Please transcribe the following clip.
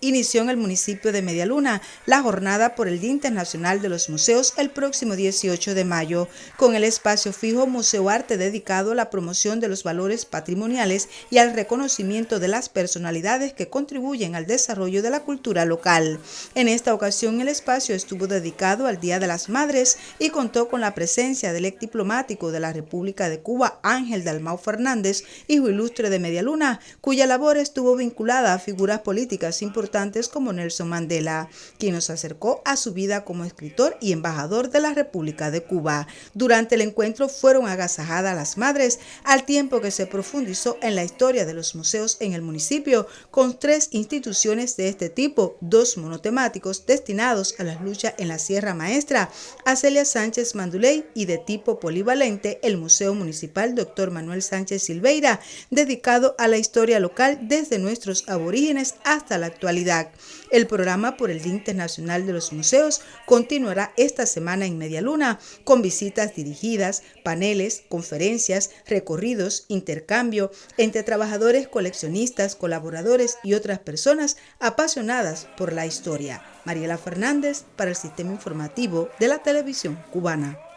inició en el municipio de Medialuna la jornada por el Día Internacional de los Museos el próximo 18 de mayo, con el espacio fijo Museo Arte dedicado a la promoción de los valores patrimoniales y al reconocimiento de las personalidades que contribuyen al desarrollo de la cultura local. En esta ocasión el espacio estuvo dedicado al Día de las Madres y contó con la presencia del ex diplomático de la República de Cuba, Ángel Dalmau Fernández, hijo ilustre de Medialuna, cuya labor estuvo vinculada a figuras políticas importantes como Nelson Mandela, quien nos acercó a su vida como escritor y embajador de la República de Cuba. Durante el encuentro fueron agasajadas las madres, al tiempo que se profundizó en la historia de los museos en el municipio, con tres instituciones de este tipo, dos monotemáticos destinados a las luchas en la Sierra Maestra, Acelia Sánchez Manduley y de tipo polivalente, el Museo Municipal Dr. Manuel Sánchez Silveira, dedicado a la historia local desde nuestros aborígenes hasta la actualidad el programa por el Día Internacional de los Museos continuará esta semana en Media Luna con visitas dirigidas, paneles, conferencias, recorridos, intercambio entre trabajadores, coleccionistas, colaboradores y otras personas apasionadas por la historia. Mariela Fernández para el Sistema Informativo de la Televisión Cubana.